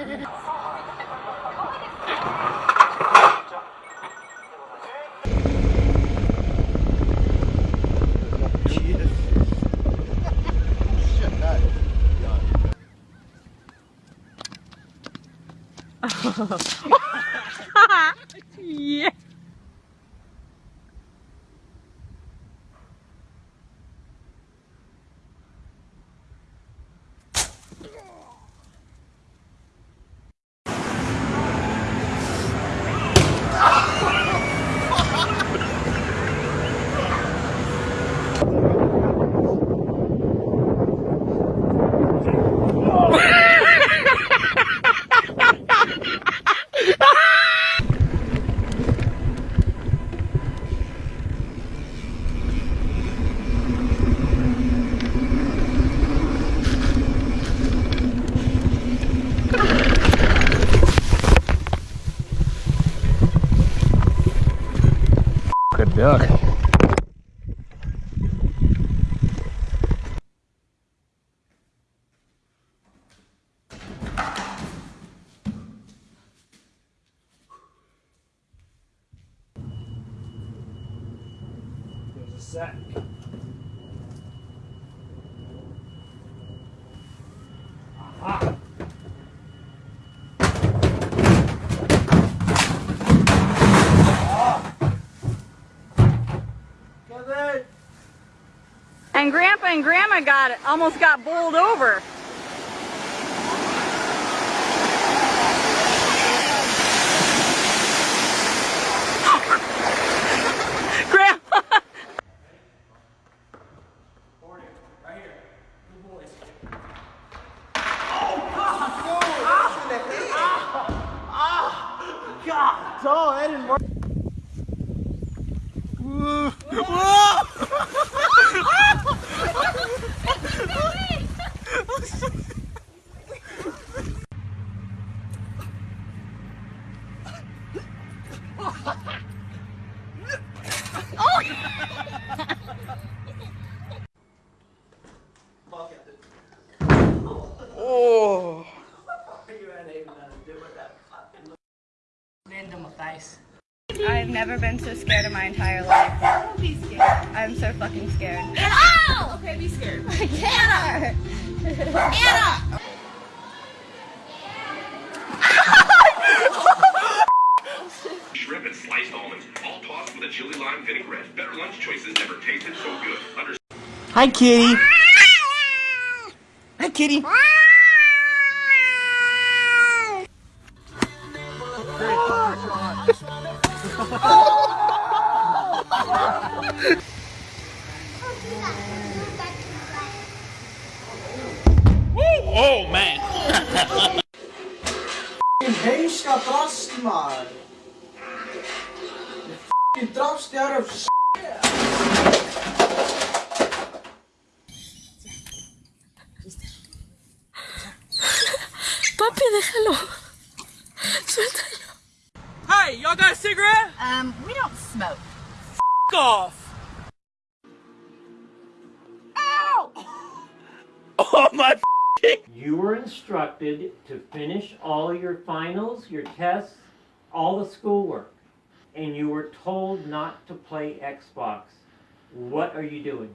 yeah. Good And Grandma got almost got bowled over. Grandpa. Right here. Good boys. God, oh, that didn't work. Oh. You ain't even gonna do with that fucking into my face. I've never been so scared in my entire life. Don't be scared. I'm so fucking scared. Ow! Okay, be scared. Anna! Anna! Shrimp and sliced almonds, all tossed with a chili lime vinaigrette. Better lunch choices never tasted so good. Under Hi, kitty. Hi, kitty. oh man! Reis got lost, man. You drops out of Papi, déjalo. Cigarette? Um, we don't smoke. F off. Oh my. You were instructed to finish all your finals, your tests, all the schoolwork, and you were told not to play Xbox. What are you doing?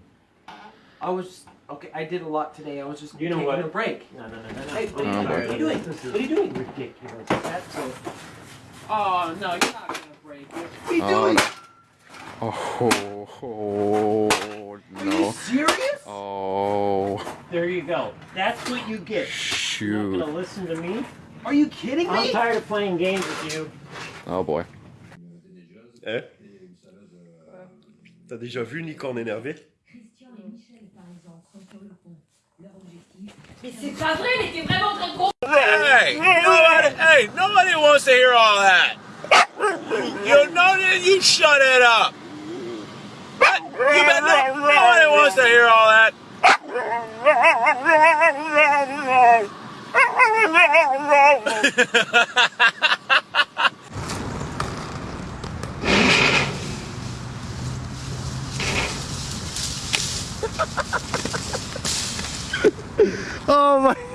I was okay. I did a lot today. I was just You know taking what? a break. No, no, no, no, no. Hey, what, Oh, are you, boy. what are you doing? What are you doing? ridiculous. That's a, Oh no, you're not gonna break it. What are you Oh, doing? Oh, oh, Are you no. serious? Oh, there you go. That's what you get. You're not going to listen to me. Are you kidding me? I'm tired of playing games with you. Oh boy. Eh? T'as déjà vu Nikon énervé Mais c'est pas vrai, il était vraiment en train de gros. Hey, nobody, hey, nobody wants to hear all that. You know that you shut it up. You bet no, nobody wants to hear all that. Oh my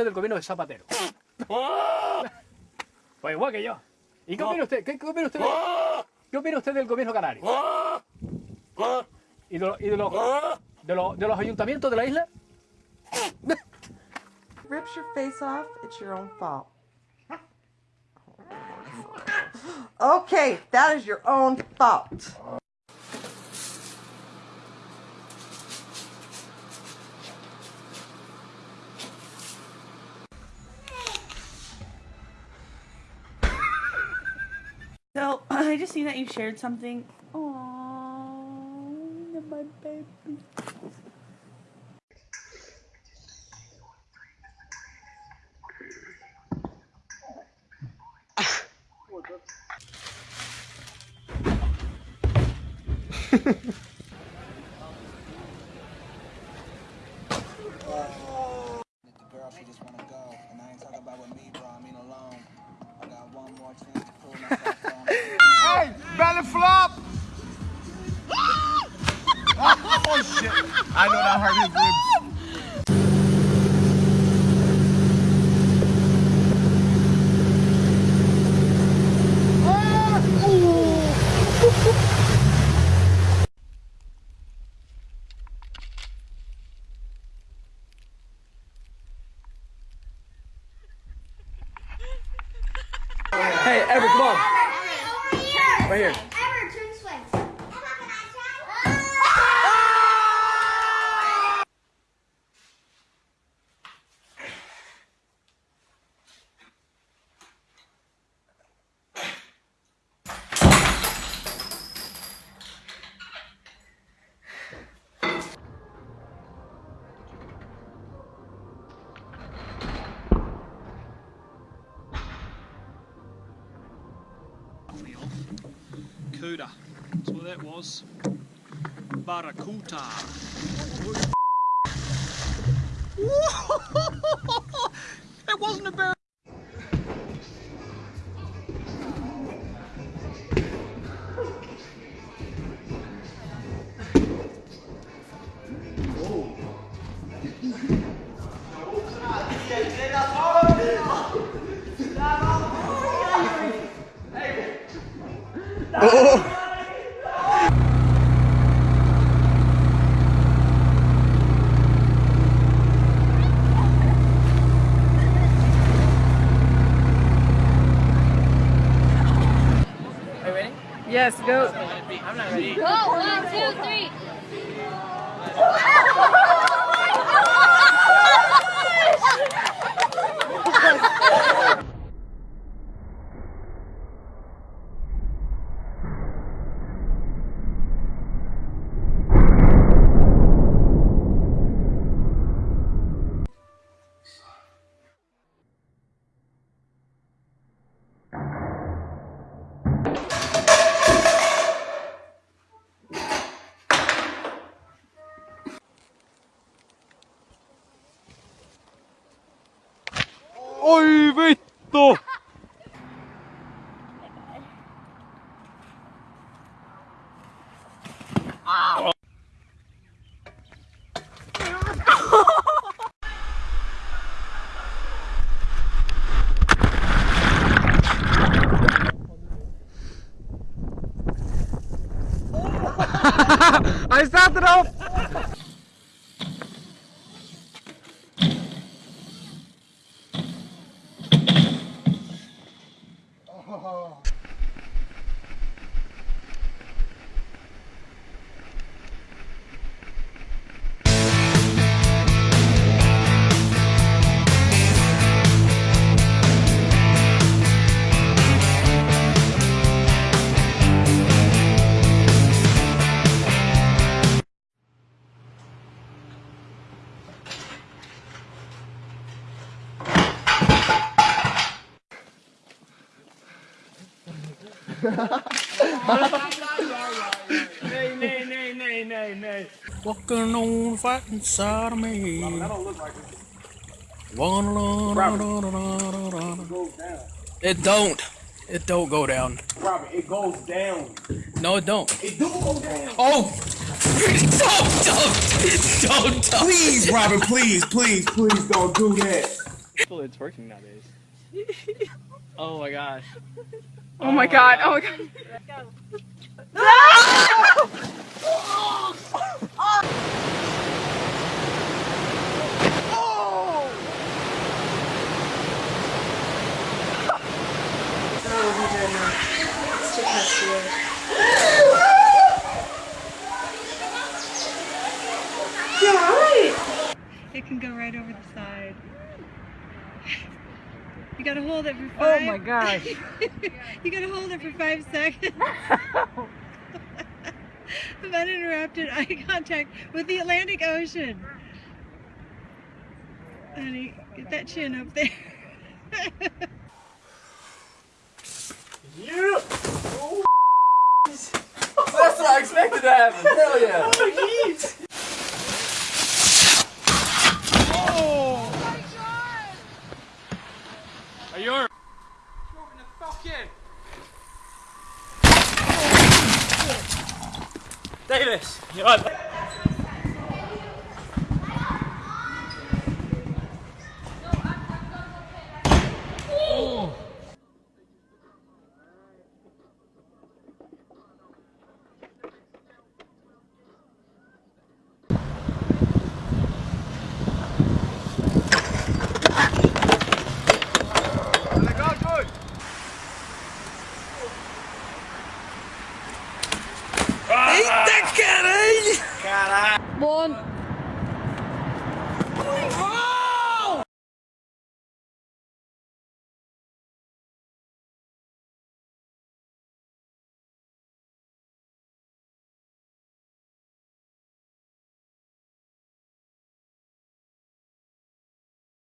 usted del gobierno de Zapatero? Pues igual que yo. ¿Y qué opina usted? ¿Qué, qué opina usted? de- ¿Qué opina usted del gobierno canario? ¿Y de, y de los, de, los, de los ayuntamientos de la isla? rips your face off, it's your own fault. Okay, that is your own fault. Just see that you shared something. My baby. The Right here. Cuda. That's what that was. Barracuda. it wasn't a bear. Yes, go. I'm not ready. Go, one, two, three. Ui, vittu! Ow. Hij staat erop! Walking on fighting side of me. It don't. It don't go down. Robert, it goes down. No, it don't. It do go down. Oh! don't, don't, don't, don't. Please, Robert, please, please, please don't do that. It's working nowadays. Oh my gosh. Oh my god, oh my god. It can go right over the side. You gotta hold it for Oh five. my gosh. you gotta hold it for five seconds. of uninterrupted eye contact with the Atlantic Ocean. Honey, get that chin up there. Yeah! That's what I expected to happen. Hell yeah. Oh, Are Nieves, llevad. Davis, you right? One.